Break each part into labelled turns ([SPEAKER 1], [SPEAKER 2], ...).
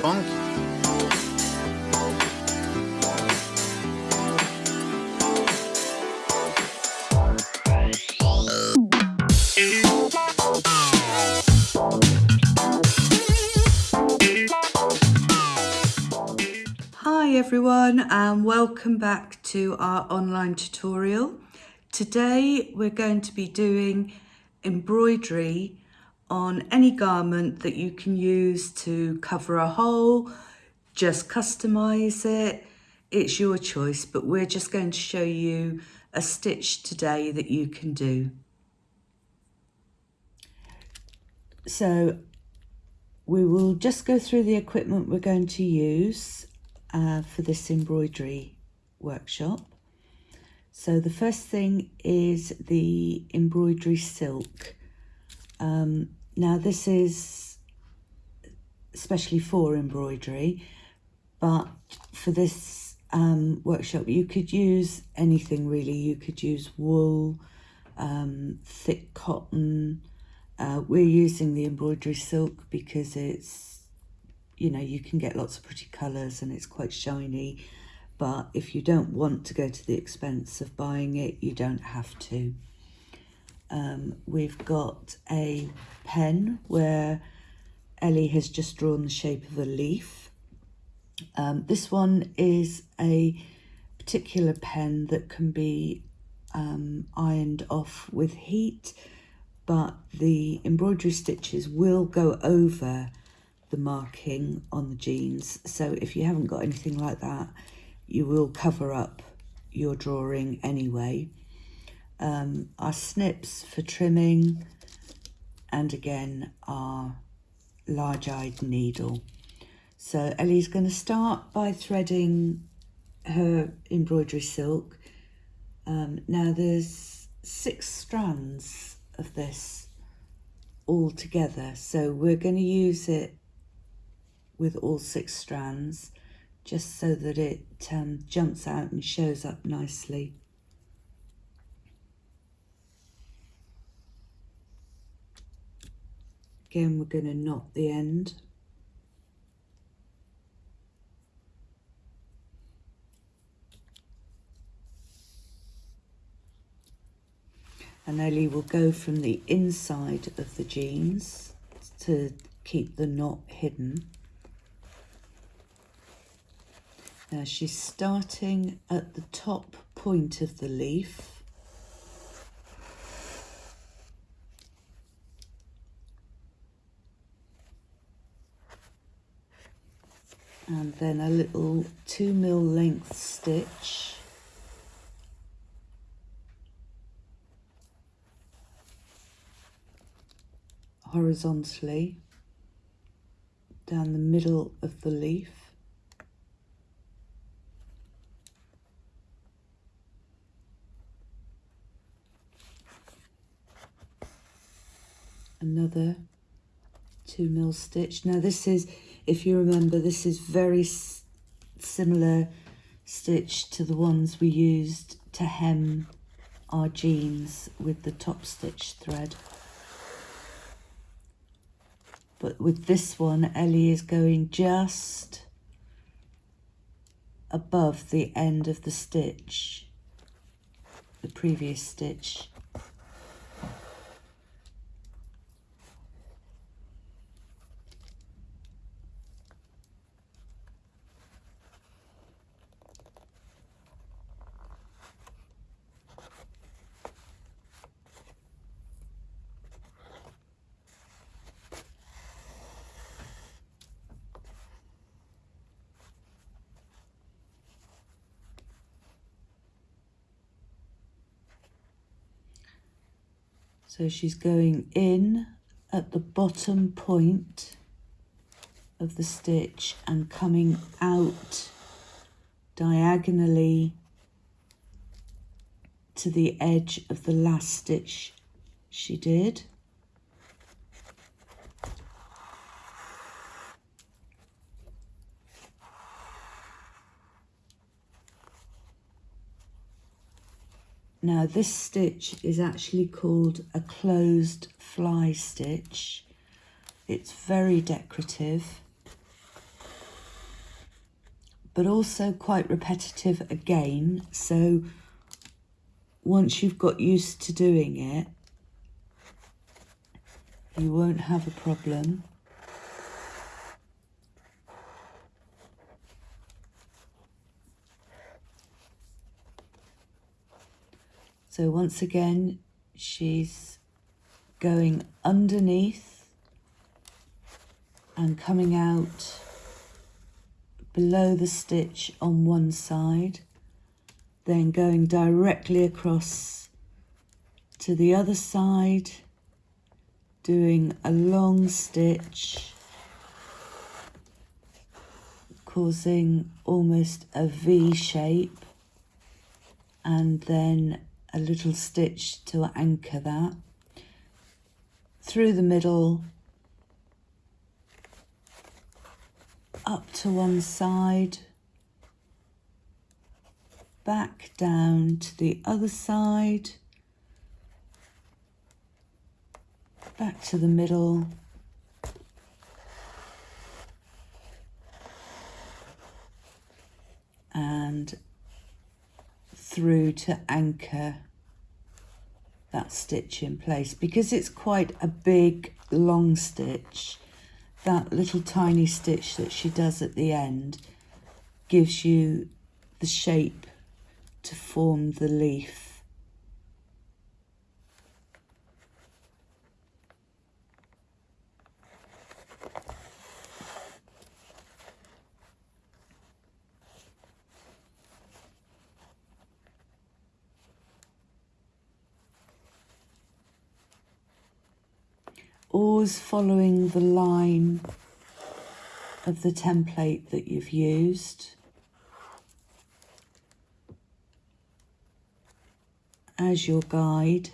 [SPEAKER 1] punk.
[SPEAKER 2] Hi everyone and welcome back to our online tutorial. Today we're going to be doing embroidery on any garment that you can use to cover a hole, just customize it, it's your choice, but we're just going to show you a stitch today that you can do. So we will just go through the equipment we're going to use uh, for this embroidery workshop. So the first thing is the embroidery silk. Um, now this is especially for embroidery, but for this um, workshop you could use anything really. You could use wool, um, thick cotton. Uh, we're using the embroidery silk because it's, you know, you can get lots of pretty colours and it's quite shiny. But if you don't want to go to the expense of buying it, you don't have to um, we've got a pen where Ellie has just drawn the shape of a leaf. Um, this one is a particular pen that can be um, ironed off with heat, but the embroidery stitches will go over the marking on the jeans. So if you haven't got anything like that, you will cover up your drawing anyway um, our snips for trimming, and again our large-eyed needle. So Ellie's going to start by threading her embroidery silk. Um, now there's six strands of this all together, so we're going to use it with all six strands just so that it um, jumps out and shows up nicely. Again, we're going to knot the end. And Ellie will go from the inside of the jeans to keep the knot hidden. Now she's starting at the top point of the leaf and then a little two mil length stitch. Horizontally. Down the middle of the leaf. Another two mil stitch. Now this is if you remember, this is very similar stitch to the ones we used to hem our jeans with the top stitch thread. But with this one, Ellie is going just above the end of the stitch, the previous stitch. So she's going in at the bottom point of the stitch and coming out diagonally to the edge of the last stitch she did. Now this stitch is actually called a closed fly stitch. It's very decorative but also quite repetitive again. So once you've got used to doing it, you won't have a problem. So once again, she's going underneath and coming out below the stitch on one side, then going directly across to the other side, doing a long stitch, causing almost a V shape, and then a little stitch to anchor that. Through the middle up to one side back down to the other side back to the middle and through to anchor that stitch in place because it's quite a big long stitch. That little tiny stitch that she does at the end gives you the shape to form the leaf always following the line of the template that you've used. as your guide.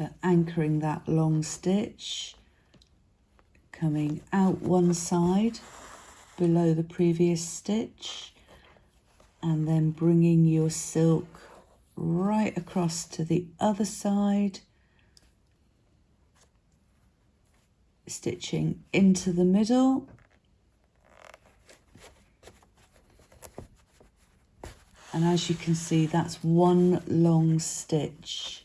[SPEAKER 2] So anchoring that long stitch, coming out one side below the previous stitch, and then bringing your silk right across to the other side, stitching into the middle, and as you can see that's one long stitch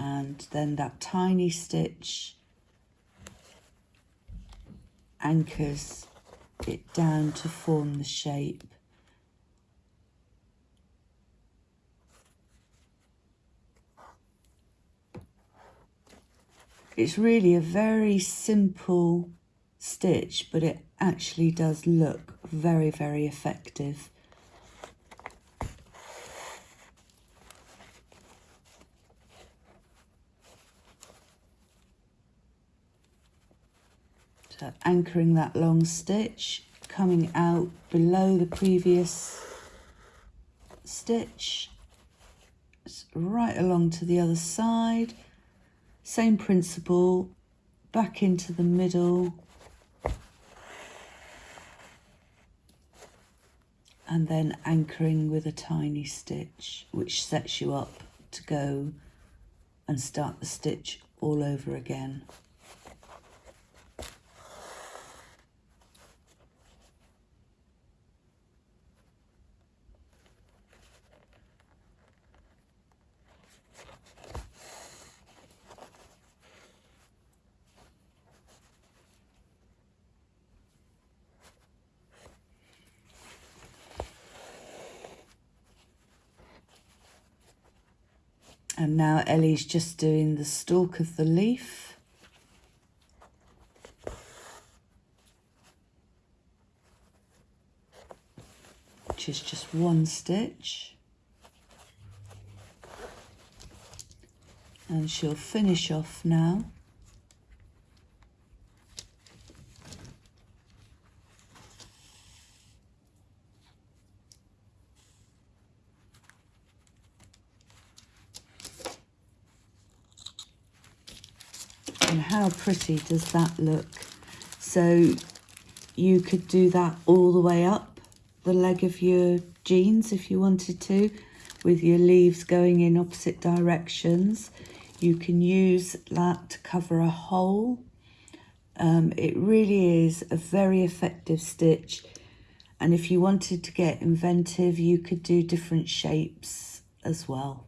[SPEAKER 2] and then that tiny stitch anchors it down to form the shape. It's really a very simple stitch, but it actually does look very, very effective. Anchoring that long stitch, coming out below the previous stitch, right along to the other side. Same principle, back into the middle. And then anchoring with a tiny stitch, which sets you up to go and start the stitch all over again. And now Ellie's just doing the stalk of the leaf. Which is just one stitch. and she'll finish off now. And how pretty does that look? So you could do that all the way up the leg of your jeans if you wanted to with your leaves going in opposite directions. You can use that to cover a hole. Um, it really is a very effective stitch. And if you wanted to get inventive, you could do different shapes as well.